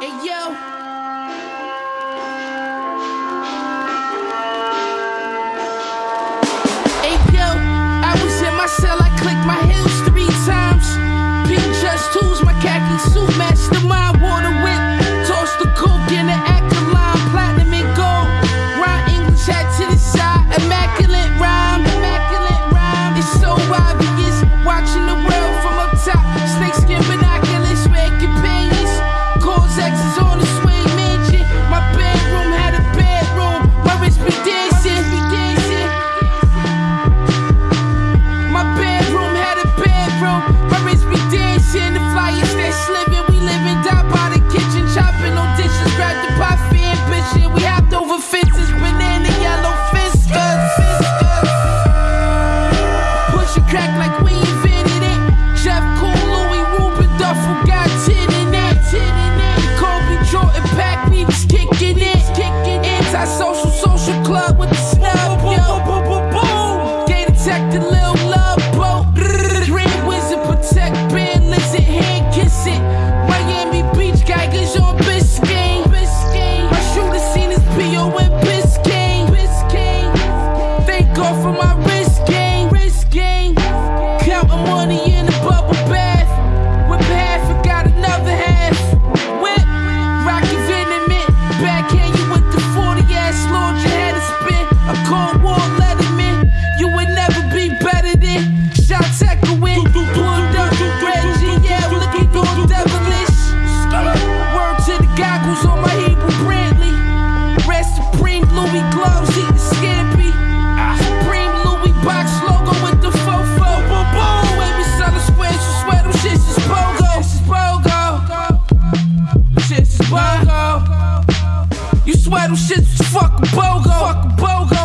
Hey yo. go for my risk game, risk game. Counting money metal shit's fucking bogo. Fucking bogo.